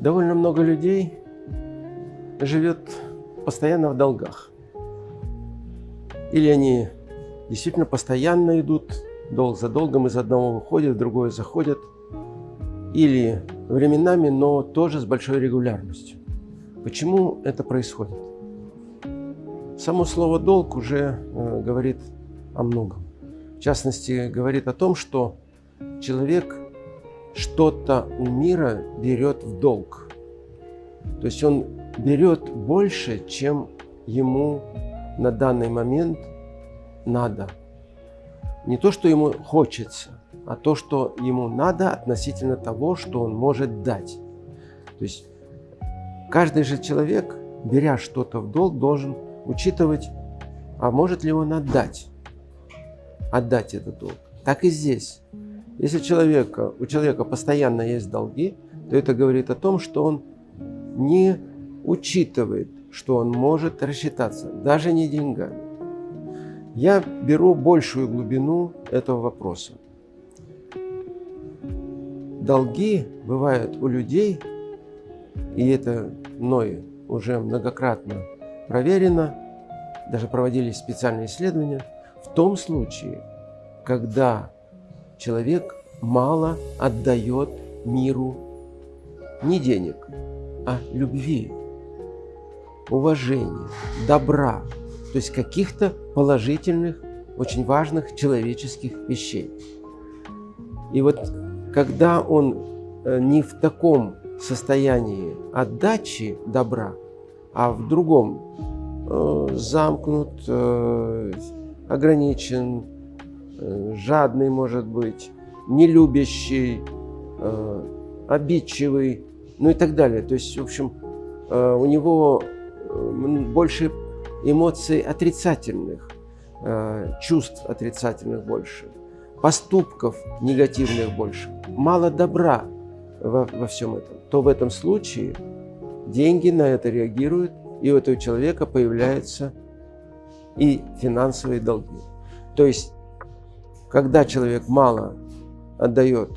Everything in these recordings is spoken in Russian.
Довольно много людей живет постоянно в долгах. Или они действительно постоянно идут долг за долгом, из одного выходят, в другое заходят. Или временами, но тоже с большой регулярностью. Почему это происходит? Само слово «долг» уже э, говорит о многом. В частности, говорит о том, что человек что-то у мира берет в долг. То есть он берет больше, чем ему на данный момент надо. Не то, что ему хочется, а то, что ему надо относительно того, что он может дать. То есть каждый же человек, беря что-то в долг, должен учитывать, а может ли он отдать, отдать этот долг. Так и здесь. Если человека, у человека постоянно есть долги, то это говорит о том, что он не учитывает, что он может рассчитаться, даже не деньгами. Я беру большую глубину этого вопроса. Долги бывают у людей, и это мной уже многократно проверено, даже проводились специальные исследования, в том случае, когда человек мало отдает миру не денег, а любви, уважения, добра, то есть каких-то положительных, очень важных человеческих вещей. И вот когда он э, не в таком состоянии отдачи добра, а в другом, э, замкнут, э, ограничен, жадный может быть, нелюбящий, обидчивый, ну и так далее. То есть, в общем, у него больше эмоций отрицательных, э, чувств отрицательных больше, поступков негативных больше, мало добра во, во всем этом, то в этом случае деньги на это реагируют, и у этого человека появляются и финансовые долги. То есть, когда человек мало отдает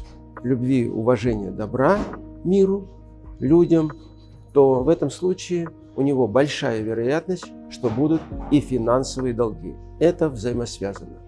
любви, уважения, добра миру, людям, то в этом случае у него большая вероятность, что будут и финансовые долги. Это взаимосвязано.